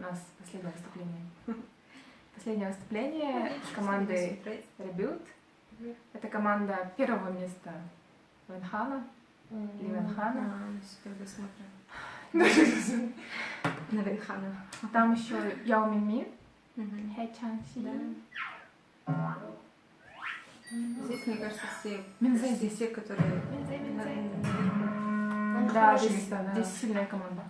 у нас последнее выступление. Последнее выступление с командой Rebuild. Это команда первого места Венхана. Или Венхана. На Венхана. Там еще Яо Мими. Хэ Чан Си. Здесь, мне кажется, все, Минзэ здесь. все, которые... Минзэ, Минзэ. Да, здесь, да. здесь сильная команда.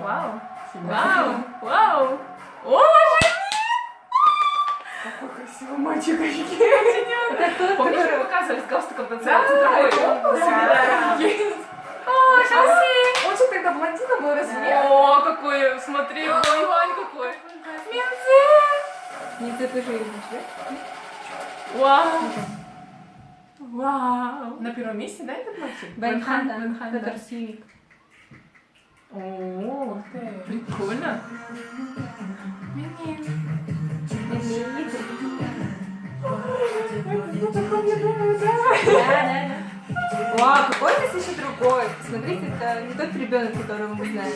Вау! Вау! Вау! О, Какой красивый мальчик! Помнишь, мы показывали с галстуком танцевать да. О, Шанси! Он что тогда блондином был, разве? О, какой, смотри, ой, Вань какой. Не ты тоже видишь, да? Вау! Вау! На первом месте, да, этот мальчик? Венхан, да. Венхан, да. О. Прикольно. Вау, какой здесь еще другой. Смотрите, это не тот ребенок, которого мы знаем.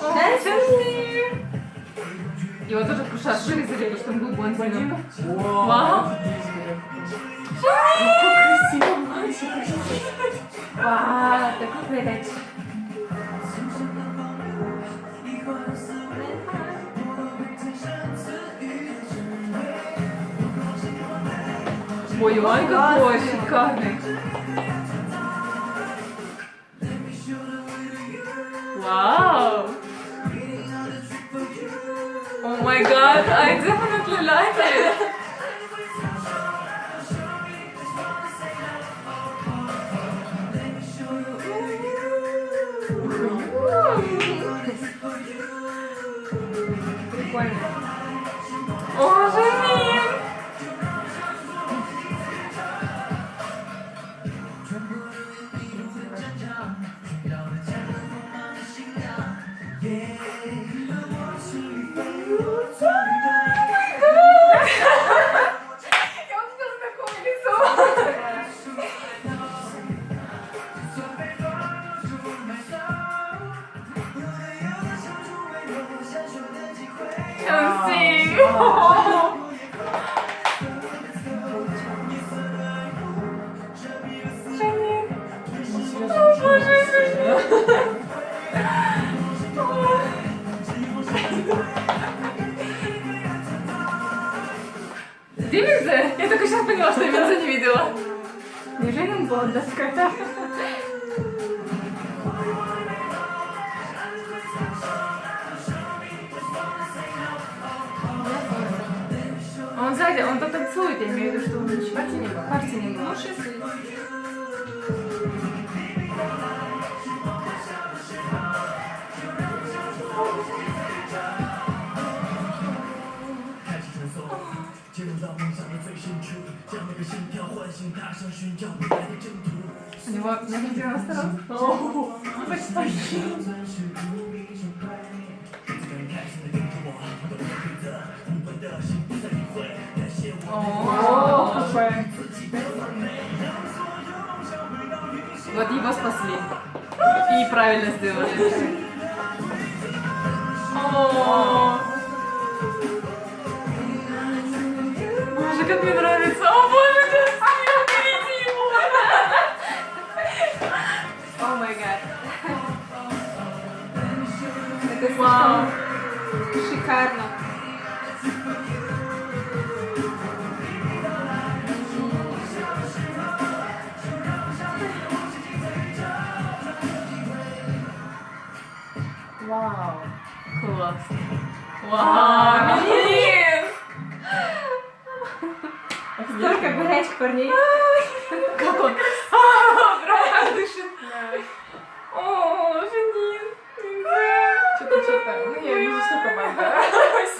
Да. Его тоже Куша вырезали, потому что он был блондином. Вау. Какой красивый мальчик. Вау, такой горячий. Ой, Вань какой шикарный. Вау! Oh my god, I definitely like it. Прикольно. Где Минзе? Я только сейчас поняла, что я Минзе не видела. Неужели он блонда какая-то? Он сзади, он то танцует, я имею в виду, что он еще Партии не было. партии не было. У него на видео осторожно. О, его спасли. И правильно сделали. Боже, как мне нравится. О, боже, красиво, берите его. О май гад. Это Вау. шикарно. Вау. Классно. Вау, блин. Столько горячих парней. Как он? Правда дышит. О, Жанин. Что-то, что-то. Ну, я вижу, что команда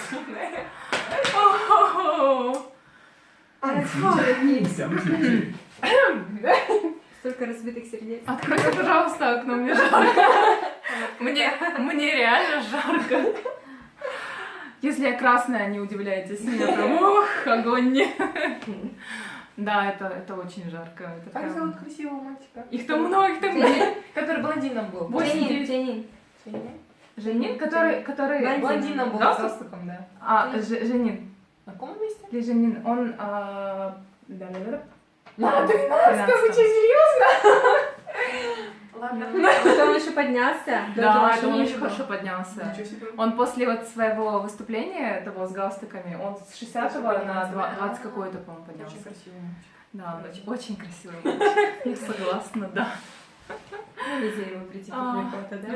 сильная. Столько разбитых сердец. Откройте, пожалуйста, окно, мне жарко. Мне, мне реально жарко. Если я красная, не удивляйтесь. Меня прям, ух, огонь. Да, это, это очень жарко. Это Как прям- зовут красивого мальчика? Их там много, их там Дженнин. Который блондином был. Дженнин, девять. Дженнин. Женин, который... который... Блондин. Блондина был с Галстук? галстуком, да. А, Женин. На каком месте? Или Женин, он... а, да-да-да. На 13 13-м. вы что, серьезно? Ладно. Потом он еще поднялся. Да, это он было. хорошо поднялся. Он после вот своего выступления, того с галстуками, он с 60 на поднялся, 20, да? 20 какой-то, по-моему, поднялся. Очень красивый мальчик. Да, он очень, красивый. Я согласна, да. Ну, Везде его прийти А. фото, да?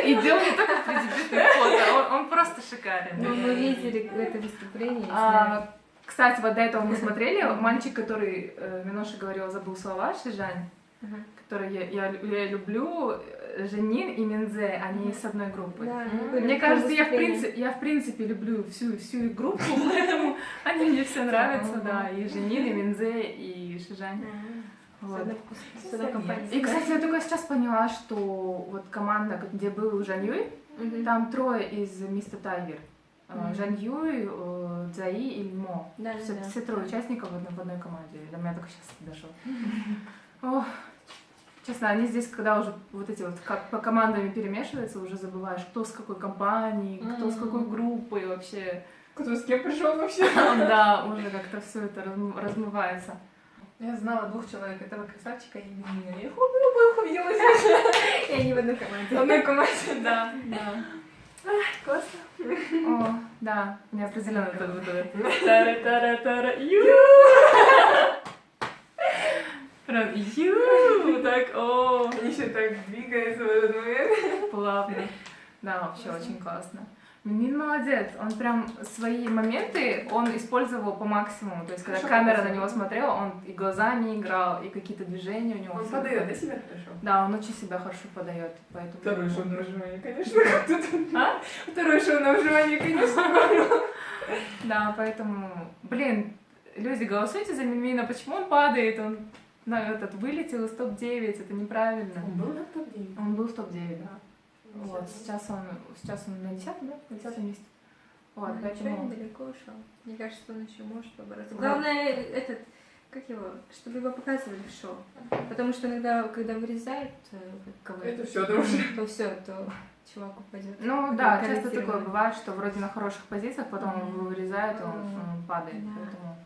И дело не только в преддебютных фото, он, просто шикарен. Ну, мы видели это выступление. А, кстати, вот до этого мы смотрели, мальчик, который, э, Миноша говорил, забыл слова, Шижань, Ага. который я, я, я люблю, э, Женин и Минзе, они из одной группы. Да, Мне кажется, я в, принципе, я в принципе люблю всю, всю их группу, поэтому они мне все нравятся, да, и Женин, и Минзе, и Шижань. С Вот. с. И, кстати, я только сейчас поняла, что вот команда, где был Жан Юй, там трое из Мистер Тайгер. Э. Жан Юй, э, Цзаи и Мо. Да, все, да. все трое участников в одной, в одной команде. До меня только сейчас дошло. Честно, они здесь, когда уже вот эти вот как по командами перемешиваются, уже забываешь, кто с какой компании, кто с какой Мгм. группой вообще. Кто с кем пришел вообще? Да, уже как-то все это разм- размывается. Я знала двух человек, этого красавчика и меня. Я их обоих увидела здесь. И они в одной В команде. одной команде. Да, да. Классно. О, да, мне определенно это вот это. Тара-тара-тара, ю! Прям ю! Так, о, Они еще так двигаются в этот момент. плавно. Да, вообще очень классно. Минин молодец, он прям свои моменты, он использовал по максимуму. То есть, когда Хорошо камера на него смотрела, он и глазами играл, и какие-то движения у него. Он подает, да, себя хорошо? Да, он очень себя хорошо подает, поэтому... Второе шоу на выживание, конечно. А? Второе шоу на выживание, конечно. Да, поэтому, блин, люди, голосуйте за Минмина, почему он падает, он на этот вылетел из топ-9, это неправильно. Он был на топ-9. Он был в топ-9, да. Вот, сейчас он, сейчас он на 10 да? На 10 месте. Вот, Ну, ничего, поэтому... недалеко ушел. Мне кажется, он еще может побороться. Главное, этот, как его, чтобы его показывали в шоу. Потому что иногда, когда вырезают э, кого Это все, уже. то все, то чувак упадет. Ну да, часто такое бывает, что вроде на хороших позициях, потом Мгм. его вырезают, и он, он падает. Да. Поэтому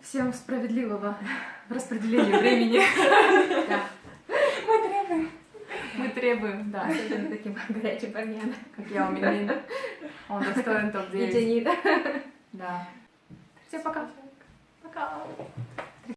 всем справедливого распределения времени Мы требуем. мы требуем, да. особенно таким горячим парням. Как я у Минмина. Он достоин И топ-9. Джанида. Да. Всем пока. Пока.